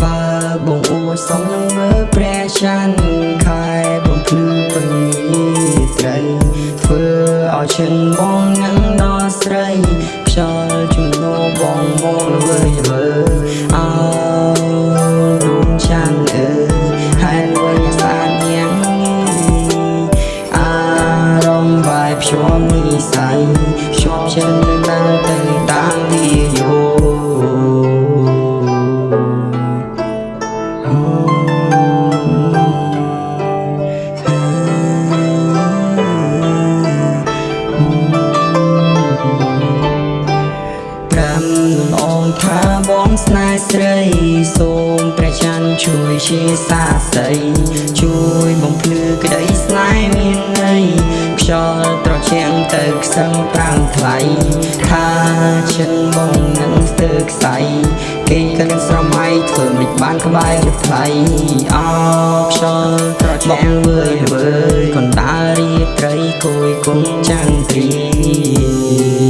បើបងអួតសុំនឹងមើលព្រះច័ន្ទខែបំភ្លឺពេញត្រីធ្វើឲ្យឈិនបងនឹងដល់ស្រីខ្យល់ជំនោបងមកលើវិញមើលអើ ភ្ជាប់និស័យភ្ជាប់ចិត្តនឹងដើរទៅតាមវាយោប្រាំអងថាបងស្នេហ៍ស្រី សូមព្រះច័ន្ទជួយជាសាស្ត្រីជួយបំភ្លឺក្តីស្នេហ៍មានន័យ ខ្យល់ត្រជាក់ទៅខ្សឹងប្រាំងថ្លៃថាចិនបងនឹងស្ទើខ្សៃគេកិនស្រមៃធ្វើមិនបានក្បែរទៅថ្លៃអោខ្យល់ត្រជាក់វើយវើយកណ្ដាលរាត្រីគួយគុំចន្ទ្រីគួយគុណចន្ទ